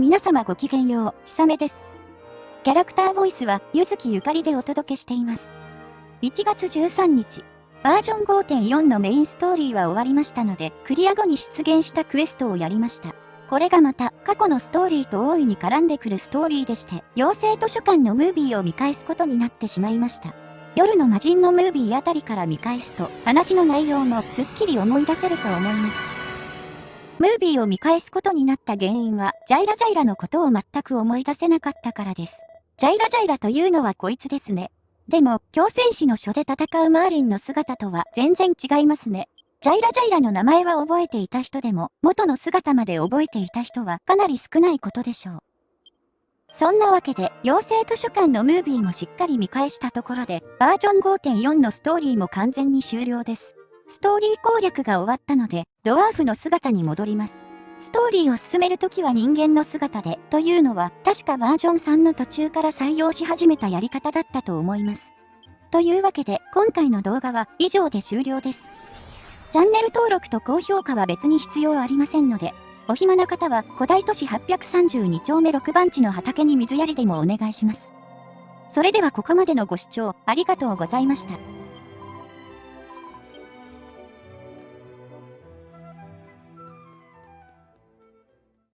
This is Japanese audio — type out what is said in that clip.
皆様ごきげんよう、ひさめです。キャラクターボイスは、ゆずきゆかりでお届けしています。1月13日、バージョン5.4のメインストーリーは終わりましたので、クリア後に出現したクエストをやりました。これがまた、過去のストーリーと大いに絡んでくるストーリーでして、妖精図書館のムービーを見返すことになってしまいました。夜の魔人のムービーあたりから見返すと、話の内容もすっきり思い出せると思います。ムービーを見返すことになった原因は、ジャイラジャイラのことを全く思い出せなかったからです。ジャイラジャイラというのはこいつですね。でも、強戦士の書で戦うマーリンの姿とは全然違いますね。ジャイラジャイラの名前は覚えていた人でも、元の姿まで覚えていた人はかなり少ないことでしょう。そんなわけで、妖精図書館のムービーもしっかり見返したところで、バージョン5.4のストーリーも完全に終了です。ストーリー攻略が終わったので、ドワーフの姿に戻ります。ストーリーを進めるときは人間の姿で、というのは、確かバージョン3の途中から採用し始めたやり方だったと思います。というわけで、今回の動画は以上で終了です。チャンネル登録と高評価は別に必要ありませんので、お暇な方は古代都市832丁目6番地の畑に水やりでもお願いします。それではここまでのご視聴ありがとうございました。